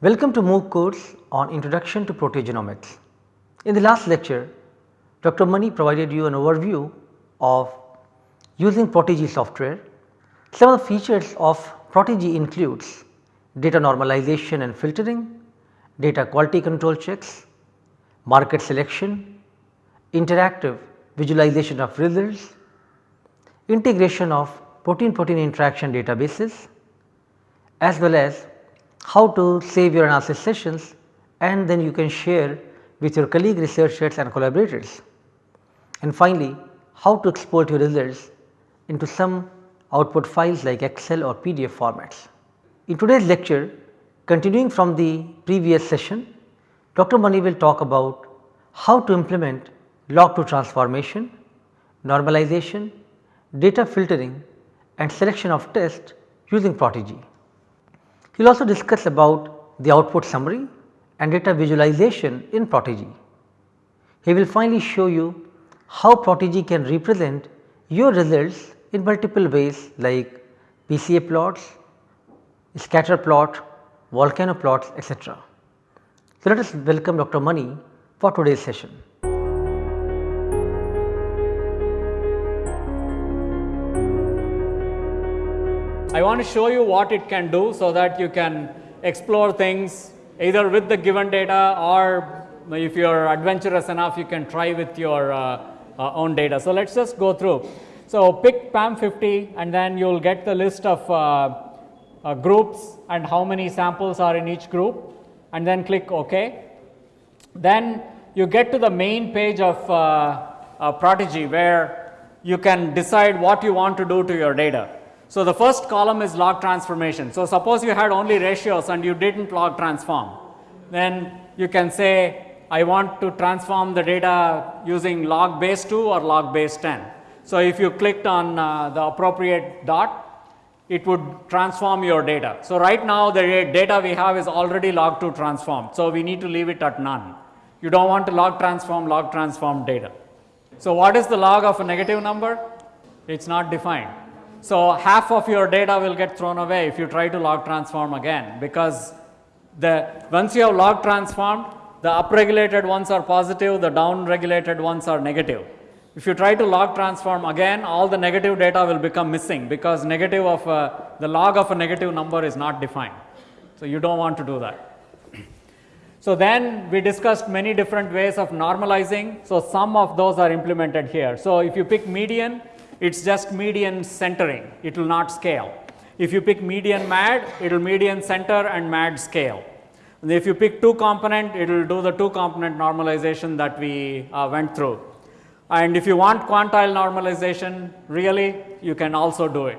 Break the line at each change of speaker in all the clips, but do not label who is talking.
Welcome to MOOC course on Introduction to Proteogenomics. In the last lecture, Dr. Mani provided you an overview of using Protigy software. Some of the features of Protigy includes data normalization and filtering, data quality control checks, marker selection, interactive visualization of results, integration of protein protein interaction databases as well as how to save your analysis sessions and then you can share with your colleague researchers and collaborators. And finally, how to export your results into some output files like Excel or PDF formats. In today's lecture, continuing from the previous session, Dr. Mani will talk about how to implement log 2 transformation, normalization, data filtering and selection of test using Protigy. He will also discuss about the output summary and data visualization in Protigy. He will finally show you how Protigy can represent your results in multiple ways like PCA plots, scatter plot, volcano plots etc. So, let us welcome Dr. Mani for today's session.
I want to show you what it can do so that you can explore things either with the given data or if you are adventurous enough you can try with your uh, uh, own data. So, let us just go through. So, pick PAM50 and then you will get the list of uh, uh, groups and how many samples are in each group and then click OK. Then you get to the main page of uh, Protigy where you can decide what you want to do to your data. So, the first column is log transformation. So, suppose you had only ratios and you did not log transform, then you can say I want to transform the data using log base 2 or log base 10. So, if you clicked on uh, the appropriate dot, it would transform your data. So, right now the data we have is already log 2 transformed. So, we need to leave it at none. You do not want to log transform log transform data. So, what is the log of a negative number? It is not defined. So, half of your data will get thrown away if you try to log transform again because the once you have log transformed the upregulated ones are positive, the downregulated ones are negative. If you try to log transform again all the negative data will become missing because negative of a, the log of a negative number is not defined. So, you do not want to do that. So, then we discussed many different ways of normalizing. So, some of those are implemented here. So, if you pick median it is just median centering, it will not scale. If you pick median MAD, it will median center and MAD scale. And if you pick two component, it will do the two component normalization that we uh, went through. And if you want quantile normalization, really you can also do it.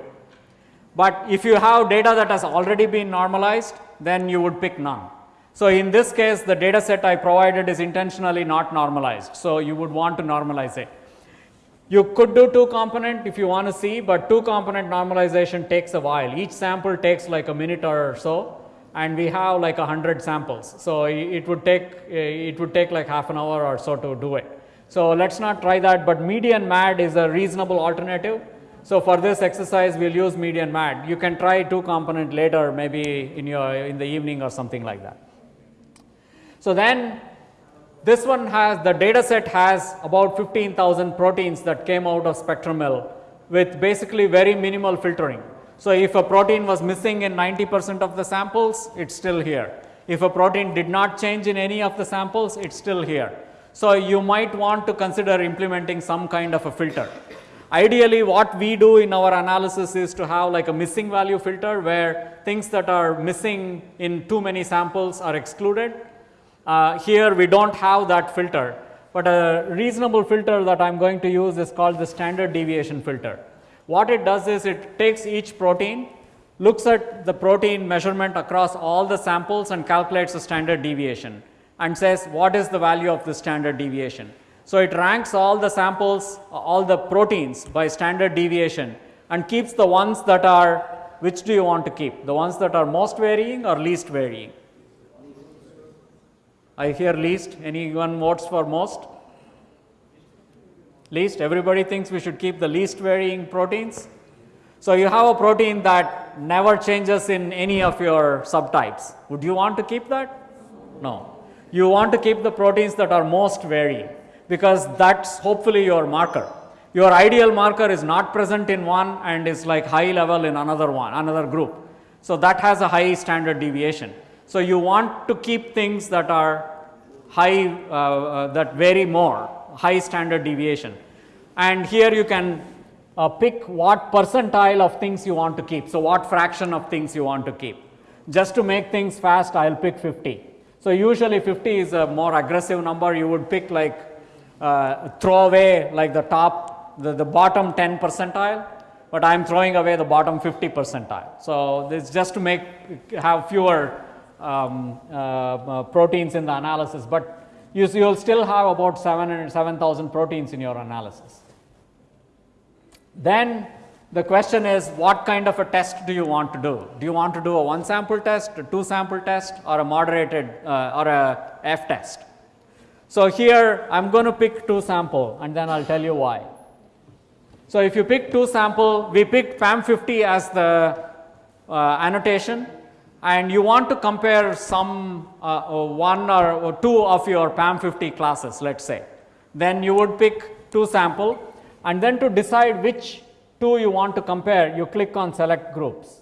But if you have data that has already been normalized, then you would pick none. So, in this case the data set I provided is intentionally not normalized. So, you would want to normalize it. You could do two component if you want to see, but two component normalization takes a while. Each sample takes like a minute or so and we have like a hundred samples. So, it would take it would take like half an hour or so to do it. So, let us not try that, but median MAD is a reasonable alternative. So, for this exercise we will use median MAD. You can try two component later maybe in your in the evening or something like that. So, then this one has the data set has about 15,000 proteins that came out of Spectrum Mill with basically very minimal filtering. So, if a protein was missing in 90 percent of the samples, it is still here. If a protein did not change in any of the samples, it is still here. So, you might want to consider implementing some kind of a filter. Ideally, what we do in our analysis is to have like a missing value filter where things that are missing in too many samples are excluded uh, here we do not have that filter, but a reasonable filter that I am going to use is called the standard deviation filter. What it does is it takes each protein, looks at the protein measurement across all the samples and calculates the standard deviation and says what is the value of the standard deviation. So, it ranks all the samples, all the proteins by standard deviation and keeps the ones that are which do you want to keep, the ones that are most varying or least varying. I hear least, anyone votes for most? Least, everybody thinks we should keep the least varying proteins. So you have a protein that never changes in any of your subtypes. Would you want to keep that? No. You want to keep the proteins that are most varying because that's hopefully your marker. Your ideal marker is not present in one and is like high level in another one, another group. So that has a high standard deviation. So you want to keep things that are high, uh, uh, that vary more, high standard deviation. And here you can uh, pick what percentile of things you want to keep. So what fraction of things you want to keep. Just to make things fast, I'll pick 50. So usually 50 is a more aggressive number. You would pick like uh, throw away like the top, the, the bottom 10 percentile, but I'm throwing away the bottom 50 percentile. So this just to make have fewer um, uh, uh, proteins in the analysis, but you, you'll still have about 7,000 proteins in your analysis. Then the question is what kind of a test do you want to do? Do you want to do a one sample test, a two sample test or a moderated uh, or a F test? So here I am going to pick two sample and then I will tell you why. So if you pick two sample, we picked PAM50 as the uh, annotation and you want to compare some uh, uh one or two of your PAM50 classes let us say. Then you would pick two sample and then to decide which two you want to compare you click on select groups.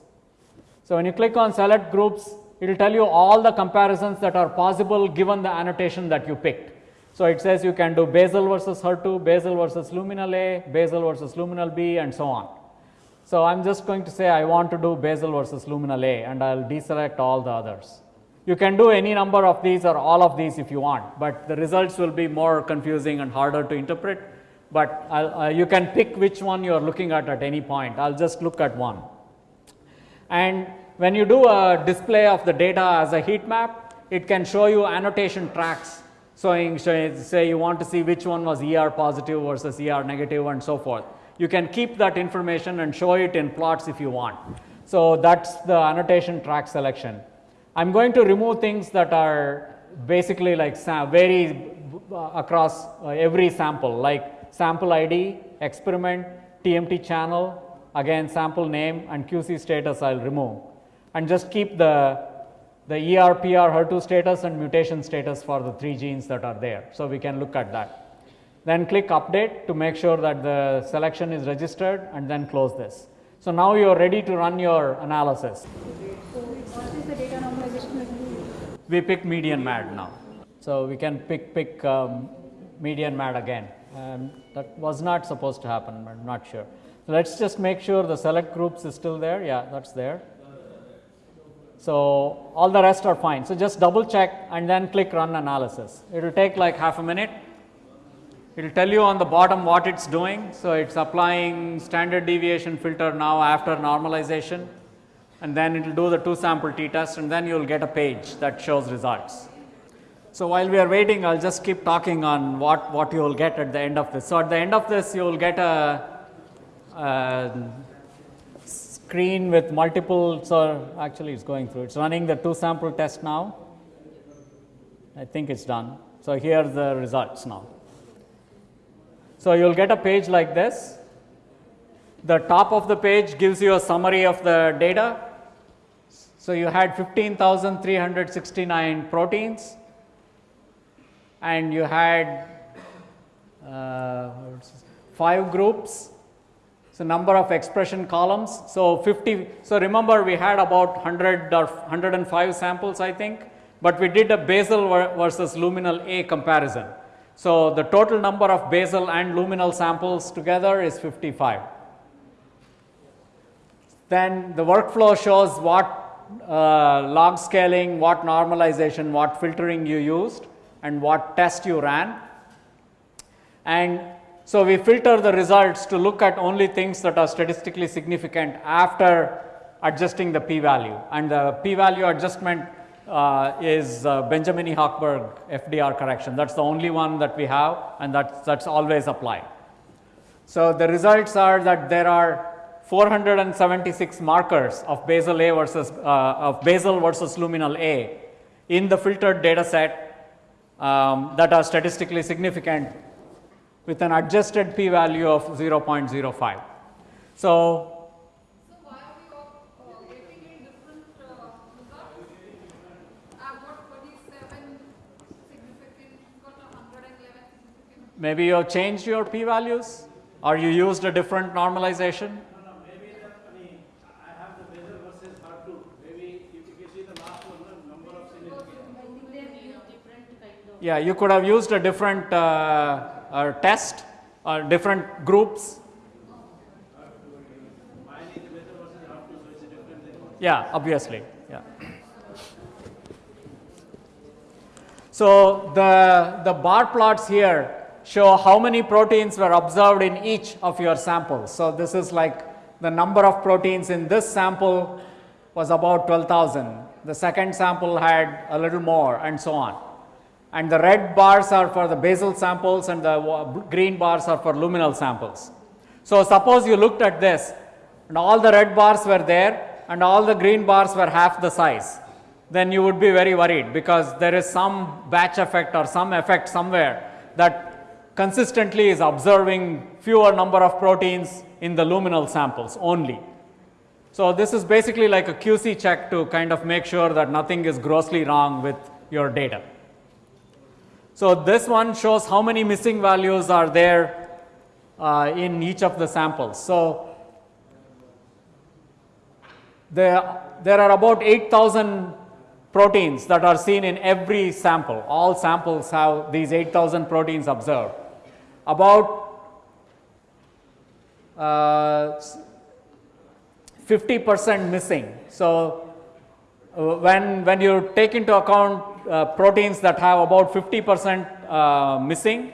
So when you click on select groups it will tell you all the comparisons that are possible given the annotation that you picked. So it says you can do basal versus HER2, basal versus luminal A, basal versus luminal B and so on. So I'm just going to say I want to do basal versus luminal A and I'll deselect all the others. You can do any number of these or all of these if you want, but the results will be more confusing and harder to interpret but uh, you can pick which one you are looking at at any point. I will just look at one. And when you do a display of the data as a heat map, it can show you annotation tracks showing, say you want to see which one was ER positive versus ER negative and so forth. You can keep that information and show it in plots if you want. So that's the annotation track selection. I'm going to remove things that are basically like vary uh, across uh, every sample like sample ID, experiment, TMT channel, again sample name and QC status I will remove and just keep the, the ER, PR, HER2 status and mutation status for the three genes that are there. So, we can look at that. Then click update to make sure that the selection is registered and then close this. So, now you are ready to run your analysis. We pick median MAD now. So, we can pick, pick um, median MAD again. Um, that was not supposed to happen, I am not sure. So, let us just make sure the select groups is still there, yeah that is there. So, all the rest are fine. So, just double check and then click run analysis. It will take like half a minute. It will tell you on the bottom what it is doing. So, it is applying standard deviation filter now after normalization and then it will do the two sample t test and then you will get a page that shows results. So, while we are waiting I will just keep talking on what, what you will get at the end of this. So, at the end of this you will get a, a screen with multiple, so actually it is going through, it is running the two sample test now. I think it is done. So, here are the results now. So, you will get a page like this. The top of the page gives you a summary of the data. So, you had 15,369 proteins and you had uh, five groups. So, number of expression columns. So, 50. So, remember we had about 100 or 105 samples I think, but we did a basal versus luminal A comparison. So, the total number of basal and luminal samples together is 55. Then the workflow shows what uh, log scaling, what normalization, what filtering you used and what test you ran. And so, we filter the results to look at only things that are statistically significant after adjusting the p value and the p value adjustment uh, is uh, Benjamini-Hochberg FDR correction. That is the only one that we have and that that's always applied. So, the results are that there are 476 markers of basal A versus uh, of basal versus luminal A in the filtered data set um, that are statistically significant with an adjusted p value of 0.05. So, Maybe you have changed your p values or you used a different normalization.
Maybe that, I mean, I have the basal versus HER2. Maybe if you see the last one, the number of significant.
Yeah, you could have used a different uh, uh, test or different groups. Yeah, obviously. Yeah. So the, the bar plots here show how many proteins were observed in each of your samples. So this is like the number of proteins in this sample was about 12,000. The second sample had a little more and so on. And the red bars are for the basal samples and the green bars are for luminal samples. So suppose you looked at this and all the red bars were there and all the green bars were half the size, then you would be very worried because there is some batch effect or some effect somewhere that consistently is observing fewer number of proteins in the luminal samples only. So this is basically like a QC check to kind of make sure that nothing is grossly wrong with your data. So this one shows how many missing values are there uh, in each of the samples. So there, there are about 8000 proteins that are seen in every sample. All samples have these 8000 proteins observed. About uh, 50 percent missing. So, uh, when, when you take into account uh, proteins that have about 50 percent missing,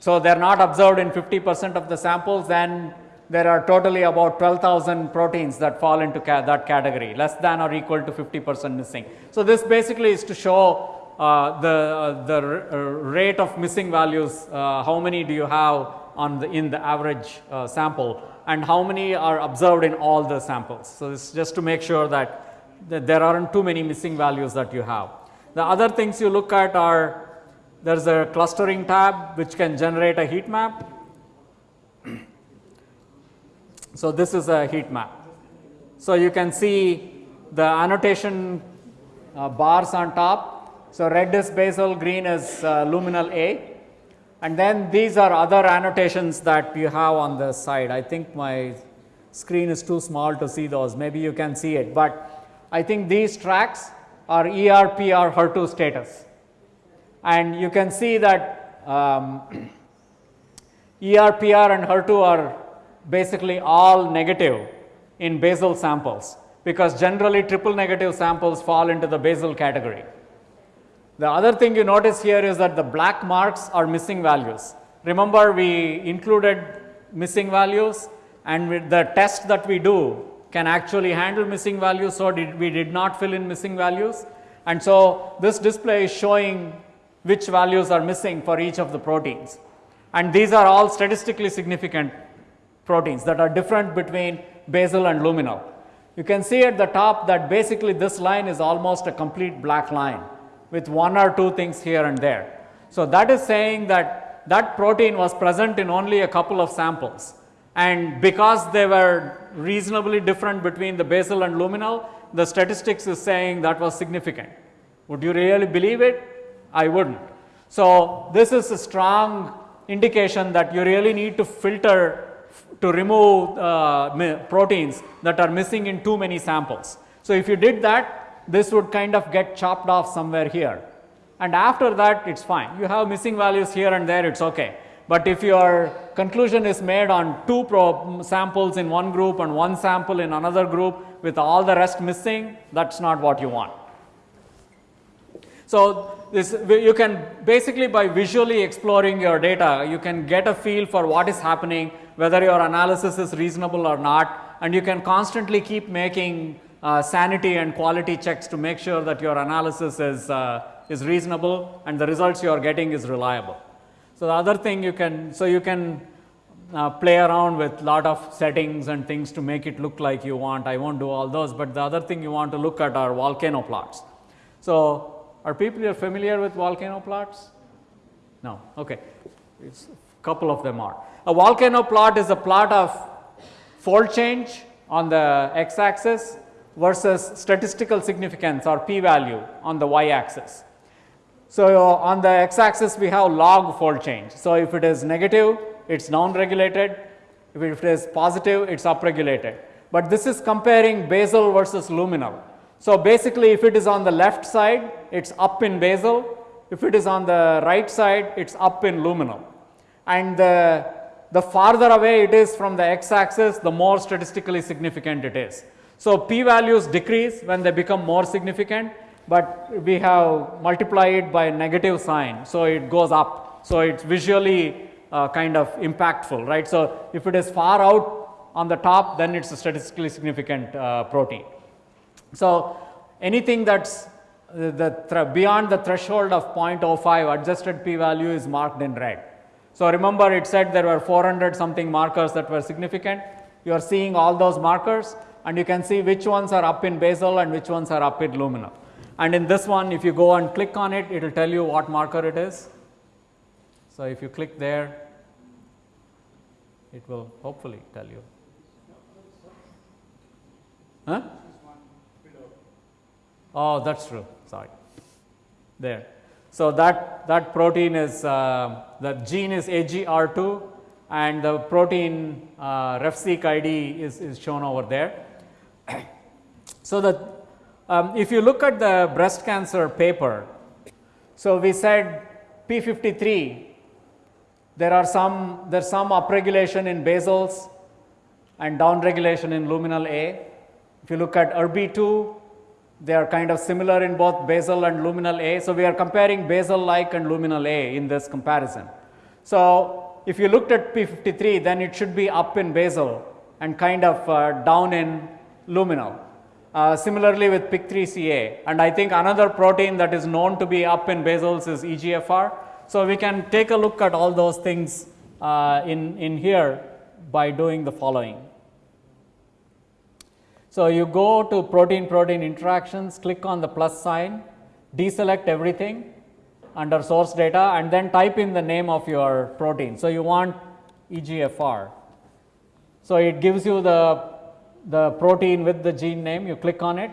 so they are not observed in 50 percent of the samples, then there are totally about 12,000 proteins that fall into ca that category, less than or equal to 50 percent missing. So, this basically is to show uh, the, uh, the uh, rate of missing values, uh, how many do you have on the, in the average uh, sample and how many are observed in all the samples. So, is just to make sure that, that there aren't too many missing values that you have. The other things you look at are there is a clustering tab which can generate a heat map. So, this is a heat map. So, you can see the annotation uh, bars on top. So, red is basal, green is uh, luminal A and then these are other annotations that you have on the side. I think my screen is too small to see those, maybe you can see it, but I think these tracks are ER, PR, HER2 status. And you can see that um, ER, PR and HER2 are basically all negative in basal samples because generally triple negative samples fall into the basal category. The other thing you notice here is that the black marks are missing values. Remember we included missing values and with the test that we do can actually handle missing values. So, did, we did not fill in missing values and so this display is showing which values are missing for each of the proteins. And these are all statistically significant proteins that are different between basal and luminal. You can see at the top that basically this line is almost a complete black line with one or two things here and there. So, that is saying that that protein was present in only a couple of samples and because they were reasonably different between the basal and luminal, the statistics is saying that was significant. Would you really believe it? I wouldn't. So, this is a strong indication that you really need to filter to remove uh, proteins that are missing in too many samples. So, if you did that, this would kind of get chopped off somewhere here. And after that, it's fine. You have missing values here and there, it's okay. But if your conclusion is made on two samples in one group and one sample in another group with all the rest missing, that's not what you want. So, this you can basically by visually exploring your data, you can get a feel for what is happening, whether your analysis is reasonable or not, and you can constantly keep making uh, sanity and quality checks to make sure that your analysis is, uh, is reasonable and the results you are getting is reliable. So, the other thing you can, so you can uh, play around with lot of settings and things to make it look like you want. I won't do all those, but the other thing you want to look at are volcano plots. So, are people familiar with volcano plots? No, okay. It's, a couple of them are. A volcano plot is a plot of fold change on the x axis versus statistical significance or p value on the y axis. So, on the x axis we have log fold change. So, if it is negative it is down regulated, if it is positive it is up regulated, but this is comparing basal versus luminal. So, basically if it is on the left side it is up in basal, if it is on the right side it is up in luminal and the, the farther away it is from the x axis the more statistically significant it is. So, p values decrease when they become more significant, but we have multiplied by negative sign. So, it goes up. So, it is visually uh, kind of impactful right. So, if it is far out on the top then it is a statistically significant uh, protein. So, anything that is the beyond the threshold of 0.05 adjusted p value is marked in red. So, remember it said there were 400 something markers that were significant. You are seeing all those markers and you can see which ones are up in basal and which ones are up in luminal. And in this one if you go and click on it, it will tell you what marker it is. So, if you click there, it will hopefully tell you. Huh? Oh, that's true. Sorry. There. So, that, that protein is, uh, the gene is AGR2 and the protein uh, RefSeq ID is, is shown over there. So, that um, if you look at the breast cancer paper, so we said P53, there are some, there's some upregulation in basals and downregulation in luminal A. If you look at ERBB2, they are kind of similar in both basal and luminal A. So, we are comparing basal like and luminal A in this comparison. So, if you looked at P53 then it should be up in basal and kind of uh, down in luminal. Uh, similarly with PIK3CA and I think another protein that is known to be up in basals is EGFR. So, we can take a look at all those things uh, in, in here by doing the following. So, you go to protein protein interactions, click on the plus sign, deselect everything under source data and then type in the name of your protein. So, you want EGFR. So, it gives you the, the protein with the gene name, you click on it.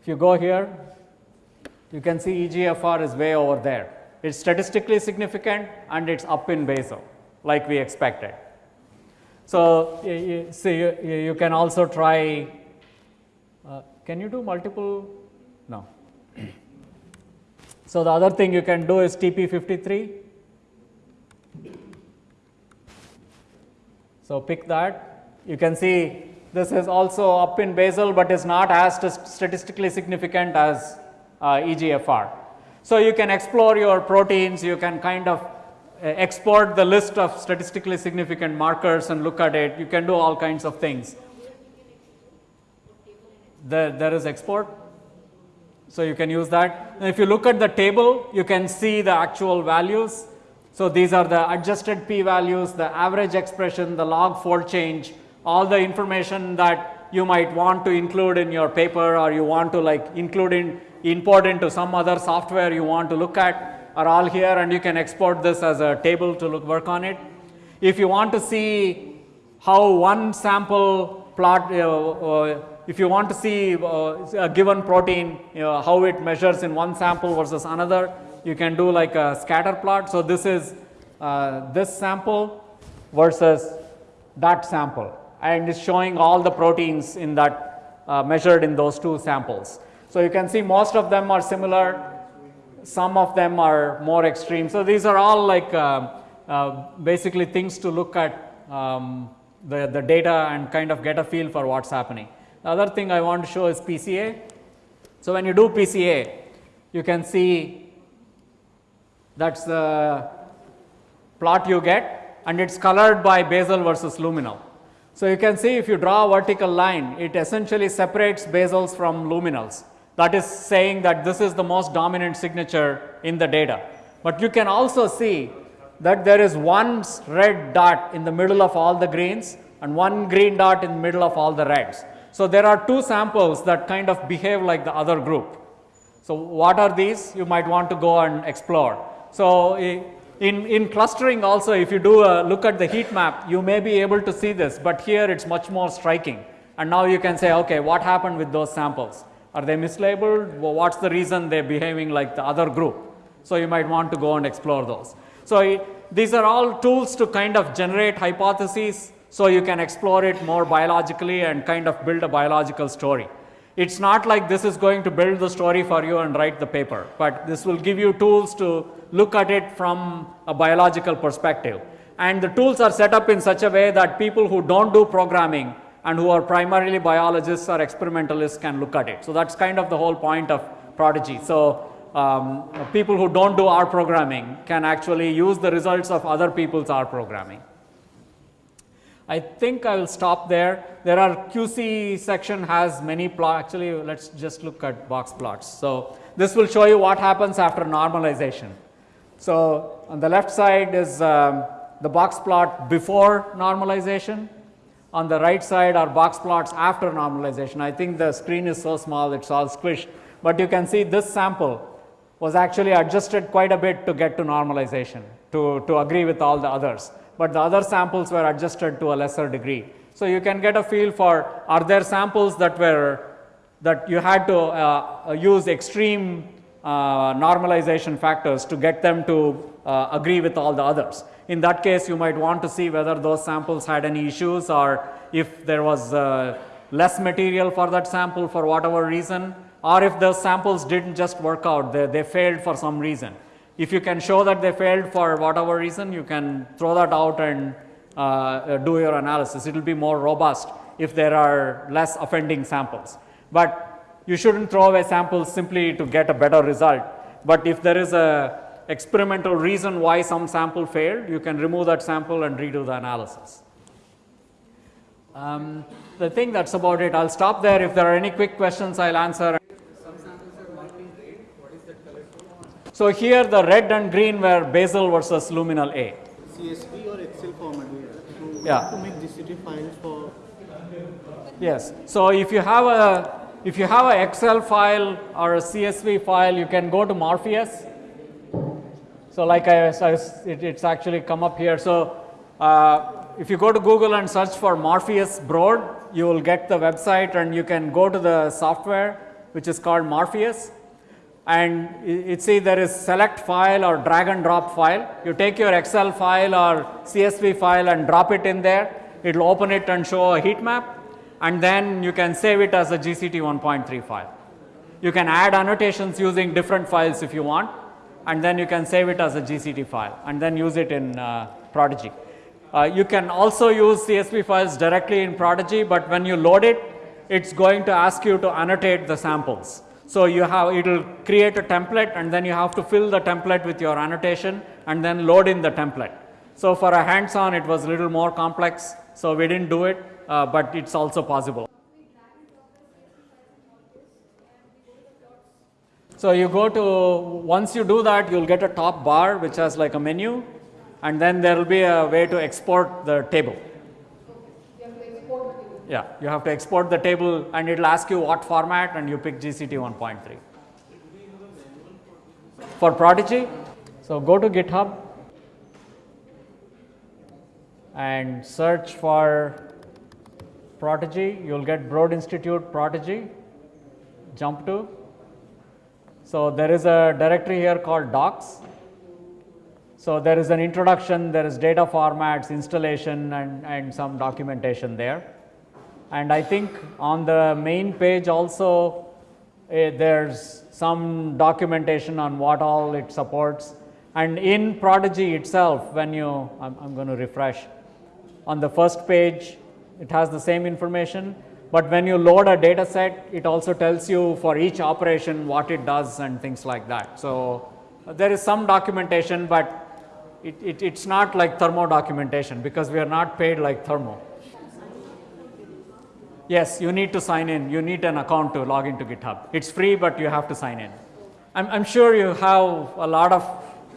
If you go here, you can see EGFR is way over there. It is statistically significant and it is up in basal like we expected. So, you, you, you can also try uh, can you do multiple? No. so, the other thing you can do is TP53. So, pick that. You can see this is also up in basal, but is not as statistically significant as uh, EGFR. So, you can explore your proteins, you can kind of uh, export the list of statistically significant markers and look at it, you can do all kinds of things there, there is export. So, you can use that. And if you look at the table, you can see the actual values. So, these are the adjusted p values, the average expression, the log fold change, all the information that you might want to include in your paper or you want to like include in import into some other software you want to look at are all here and you can export this as a table to look work on it. If you want to see how one sample plot uh, uh, if you want to see uh, a given protein, you know, how it measures in one sample versus another, you can do like a scatter plot. So, this is uh, this sample versus that sample and it's showing all the proteins in that uh, measured in those two samples. So, you can see most of them are similar, some of them are more extreme. So, these are all like uh, uh, basically things to look at um, the, the data and kind of get a feel for what is happening. The other thing I want to show is PCA. So, when you do PCA, you can see that is the plot you get and it is colored by basal versus luminal. So, you can see if you draw a vertical line, it essentially separates basals from luminals. That is saying that this is the most dominant signature in the data. But you can also see that there is one red dot in the middle of all the greens and one green dot in the middle of all the reds. So, there are two samples that kind of behave like the other group. So, what are these? You might want to go and explore. So, eh, in, in clustering also if you do a look at the heat map, you may be able to see this, but here it is much more striking. And now you can say, okay, what happened with those samples? Are they mislabeled? What is the reason they are behaving like the other group? So, you might want to go and explore those. So, i- these are all tools to kind of generate hypotheses so you can explore it more biologically and kind of build a biological story. It's not like this is going to build the story for you and write the paper, but this will give you tools to look at it from a biological perspective. And the tools are set up in such a way that people who don't do programming and who are primarily biologists or experimentalists can look at it. So, that's kind of the whole point of Protigy. So, um, people who don't do R programming can actually use the results of other people's R programming. I think I will stop there. There are QC section has many plot. Actually, let's just look at box plots. So this will show you what happens after normalization. So on the left side is um, the box plot before normalization. On the right side are box plots after normalization. I think the screen is so small, it's all squished. But you can see this sample was actually adjusted quite a bit to get to normalization, to, to agree with all the others. But the other samples were adjusted to a lesser degree. So you can get a feel for are there samples that were that you had to uh, use extreme uh, normalization factors to get them to uh, agree with all the others. In that case, you might want to see whether those samples had any issues or if there was uh, less material for that sample for whatever reason or if the samples didn't just work out, they, they failed for some reason. If you can show that they failed for whatever reason, you can throw that out and uh, do your analysis. It will be more robust if there are less offending samples. But you shouldn't throw away samples simply to get a better result. But if there is a experimental reason why some sample failed, you can remove that sample and redo the analysis. Um, the thing that's about it, I'll stop there. If there are any quick questions, I'll answer. So here the red and green were basal versus luminal A.
CSV or Excel format to,
Yeah.
to make GCT files for
Yes. So if you have a if you have a Excel file or a CSV file, you can go to Morpheus. So like I, I it, it's actually come up here. So uh, if you go to Google and search for Morpheus Broad, you will get the website and you can go to the software which is called Morpheus. And it, it see there is select file or drag and drop file. You take your Excel file or CSV file and drop it in there. It will open it and show a heat map and then you can save it as a GCT 1.3 file. You can add annotations using different files if you want and then you can save it as a GCT file and then use it in uh, Protigy. Uh, you can also use CSV files directly in Protigy, but when you load it, it's going to ask you to annotate the samples. So you have, it will create a template and then you have to fill the template with your annotation and then load in the template. So for a hands-on, it was a little more complex, so we didn't do it, uh, but it's also possible. So you go to, once you do that, you'll get a top bar which has like a menu and then there will be a way to export the table. Yeah, you have to export the table and it'll ask you what format and you pick GCT 1.3. For Protigy, so go to GitHub and search for Protigy. You'll get Broad Institute Protigy. Jump to. So there is a directory here called docs. So there is an introduction, there is data formats, installation and, and some documentation there. And I think on the main page also eh, there's some documentation on what all it supports. And in Protigy itself, when you, I'm, going to refresh, on the first page it has the same information, but when you load a data set, it also tells you for each operation what it does and things like that. So uh, there is some documentation, but it, it, it's not like thermo documentation because we are not paid like thermo. Yes, you need to sign in. You need an account to log into GitHub. It's free, but you have to sign in. I'm, I'm sure you have a lot of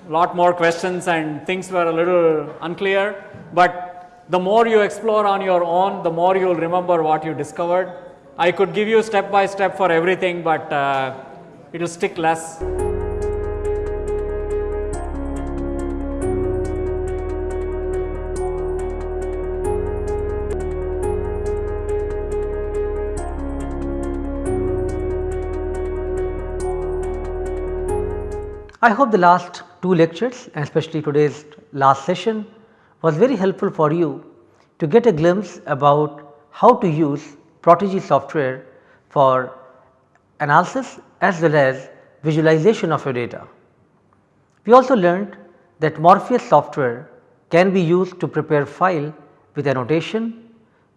lot more questions and things were a little unclear, but the more you explore on your own, the more you'll remember what you discovered. I could give you step by step for everything, but uh, it'll stick less.
I hope the last two lectures and especially today's last session was very helpful for you to get a glimpse about how to use Protigy software for analysis as well as visualization of your data. We also learned that Morpheus software can be used to prepare file with annotation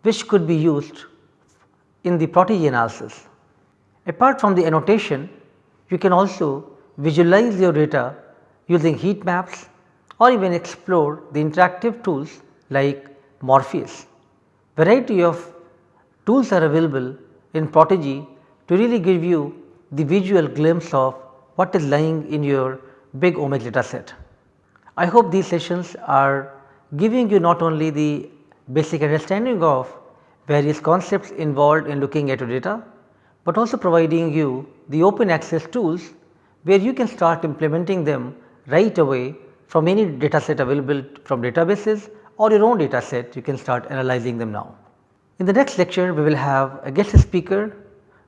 which could be used in the Protigy analysis. Apart from the annotation, you can also visualize your data using heat maps or even explore the interactive tools like Morpheus. Variety of tools are available in Protigy to really give you the visual glimpse of what is lying in your big omics data set. I hope these sessions are giving you not only the basic understanding of various concepts involved in looking at your data, but also providing you the open access tools where you can start implementing them right away from any data set available from databases or your own data set you can start analyzing them now. In the next lecture we will have a guest speaker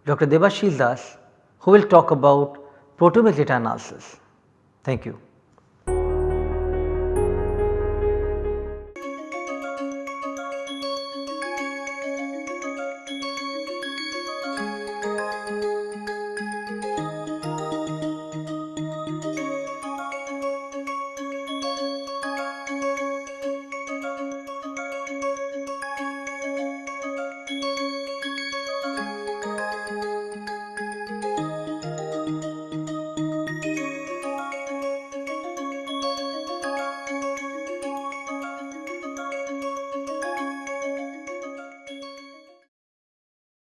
Dr. Debashis Das who will talk about proteomics data analysis. Thank you.